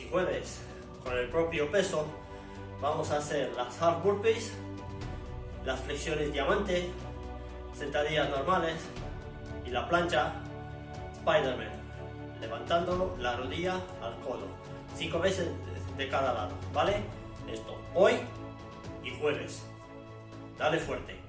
y jueves con el propio peso, vamos a hacer las hard burpees, las flexiones diamante, sentadillas normales y la plancha Spiderman levantando la rodilla al codo, cinco veces de cada lado, ¿vale? Esto hoy y jueves. Dale fuerte.